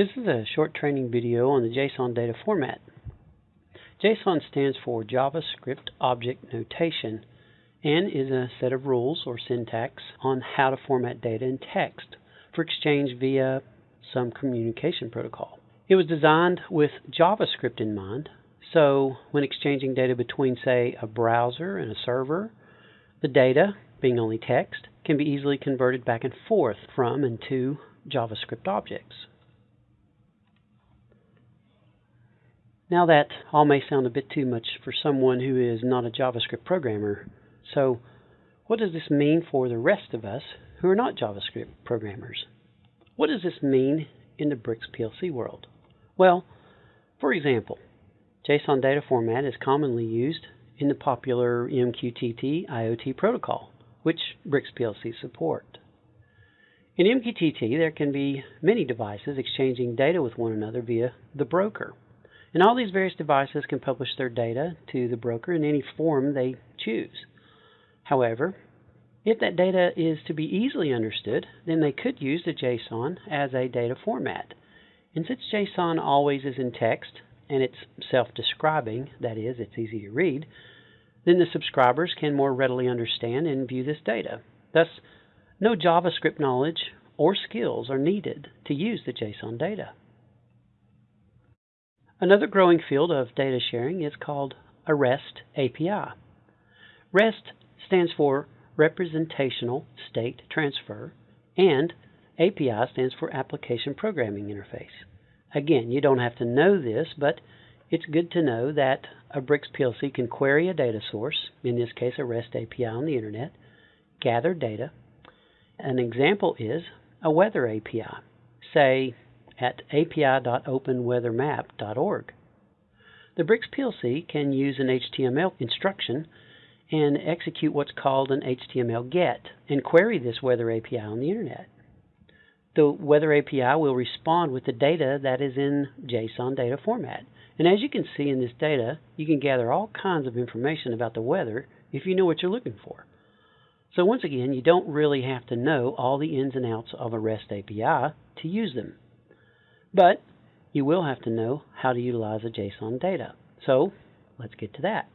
This is a short training video on the JSON data format. JSON stands for JavaScript Object Notation and is a set of rules or syntax on how to format data in text for exchange via some communication protocol. It was designed with JavaScript in mind, so when exchanging data between, say, a browser and a server, the data, being only text, can be easily converted back and forth from and to JavaScript objects. Now that all may sound a bit too much for someone who is not a JavaScript programmer. So what does this mean for the rest of us who are not JavaScript programmers? What does this mean in the BRX PLC world? Well, for example, JSON data format is commonly used in the popular MQTT IoT protocol, which BRX PLC support. In MQTT, there can be many devices exchanging data with one another via the broker. And all these various devices can publish their data to the broker in any form they choose. However, if that data is to be easily understood, then they could use the JSON as a data format. And since JSON always is in text and it's self-describing, that is, it's easy to read, then the subscribers can more readily understand and view this data. Thus, no JavaScript knowledge or skills are needed to use the JSON data. Another growing field of data sharing is called a REST API. REST stands for Representational State Transfer, and API stands for Application Programming Interface. Again, you don't have to know this, but it's good to know that a BRX PLC can query a data source, in this case a REST API on the internet, gather data. An example is a weather API. Say at api.openweathermap.org. The BRX PLC can use an HTML instruction and execute what's called an HTML GET and query this weather API on the internet. The weather API will respond with the data that is in JSON data format. And as you can see in this data, you can gather all kinds of information about the weather if you know what you're looking for. So once again, you don't really have to know all the ins and outs of a REST API to use them. But you will have to know how to utilize the JSON data. So let's get to that.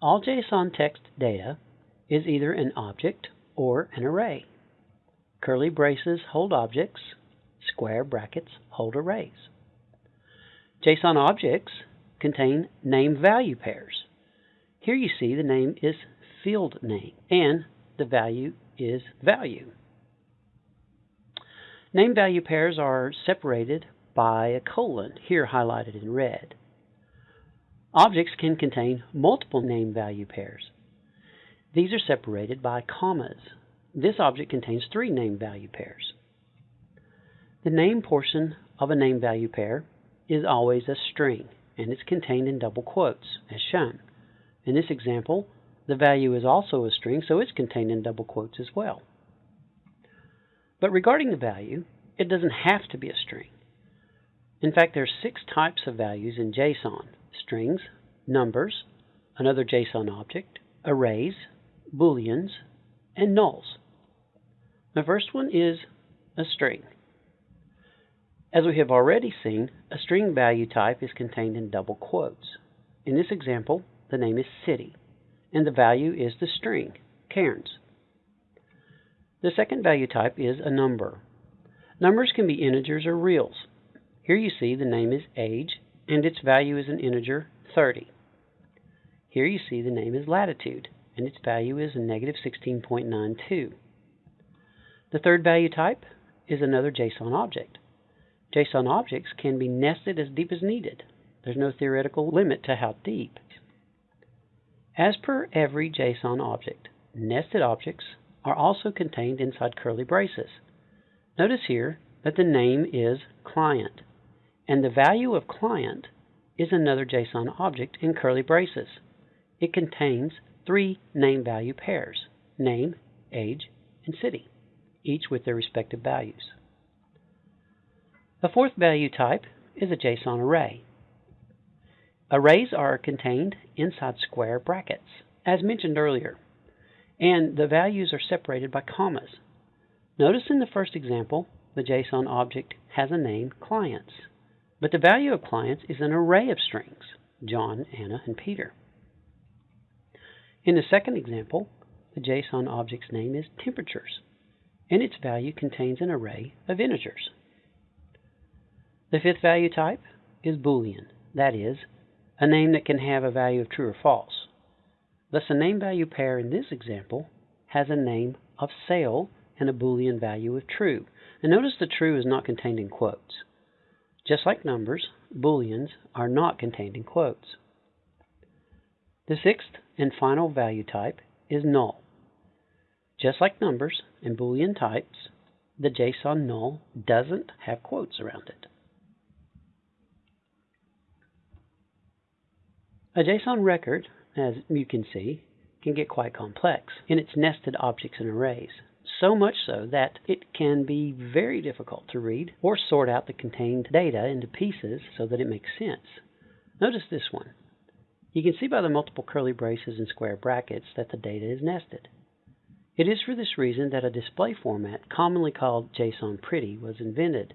All JSON text data is either an object or an array. Curly braces hold objects, square brackets hold arrays. JSON objects contain name value pairs. Here you see the name is field name and the value is value. Name value pairs are separated by a colon, here highlighted in red. Objects can contain multiple name value pairs. These are separated by commas. This object contains three name value pairs. The name portion of a name value pair is always a string, and it's contained in double quotes, as shown. In this example, the value is also a string, so it's contained in double quotes as well. But regarding the value, it doesn't have to be a string. In fact, there are six types of values in JSON. Strings, numbers, another JSON object, arrays, booleans, and nulls. The first one is a string. As we have already seen, a string value type is contained in double quotes. In this example, the name is city, and the value is the string, Cairns. The second value type is a number. Numbers can be integers or reals. Here you see the name is age, and its value is an integer 30. Here you see the name is latitude, and its value is negative 16.92. The third value type is another JSON object. JSON objects can be nested as deep as needed. There's no theoretical limit to how deep. As per every JSON object, nested objects are also contained inside curly braces. Notice here that the name is client, and the value of client is another JSON object in curly braces. It contains three name value pairs, name, age, and city, each with their respective values. The fourth value type is a JSON array. Arrays are contained inside square brackets, as mentioned earlier and the values are separated by commas. Notice in the first example, the JSON object has a name clients, but the value of clients is an array of strings, John, Anna, and Peter. In the second example, the JSON object's name is temperatures, and its value contains an array of integers. The fifth value type is Boolean, that is, a name that can have a value of true or false. Thus, a name value pair in this example has a name of sale and a Boolean value of true. And notice the true is not contained in quotes. Just like numbers, Booleans are not contained in quotes. The sixth and final value type is null. Just like numbers and Boolean types, the JSON null doesn't have quotes around it. A JSON record, as you can see, can get quite complex in its nested objects and arrays, so much so that it can be very difficult to read or sort out the contained data into pieces so that it makes sense. Notice this one. You can see by the multiple curly braces and square brackets that the data is nested. It is for this reason that a display format, commonly called JSON Pretty, was invented.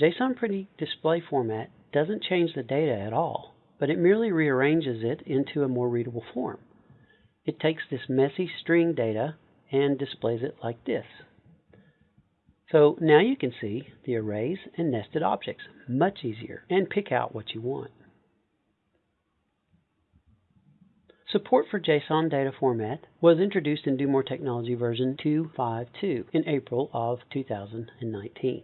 JSON Pretty display format doesn't change the data at all but it merely rearranges it into a more readable form. It takes this messy string data and displays it like this. So now you can see the arrays and nested objects much easier and pick out what you want. Support for JSON data format was introduced in Do More Technology version 2.5.2 in April of 2019.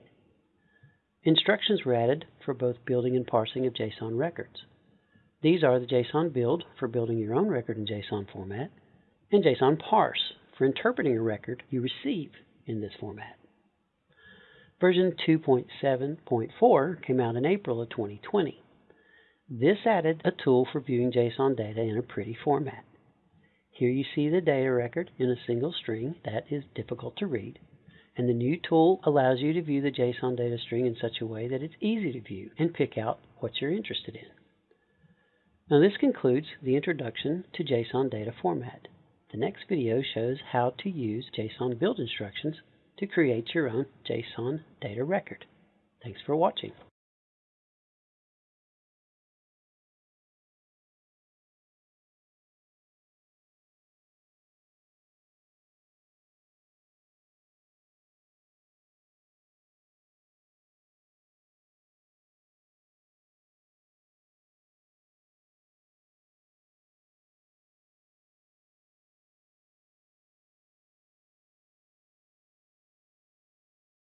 Instructions were added for both building and parsing of JSON records. These are the JSON build for building your own record in JSON format and JSON parse for interpreting a record you receive in this format. Version 2.7.4 came out in April of 2020. This added a tool for viewing JSON data in a pretty format. Here you see the data record in a single string that is difficult to read, and the new tool allows you to view the JSON data string in such a way that it's easy to view and pick out what you're interested in. Now this concludes the introduction to JSON data format. The next video shows how to use JSON build instructions to create your own JSON data record. Thanks for watching.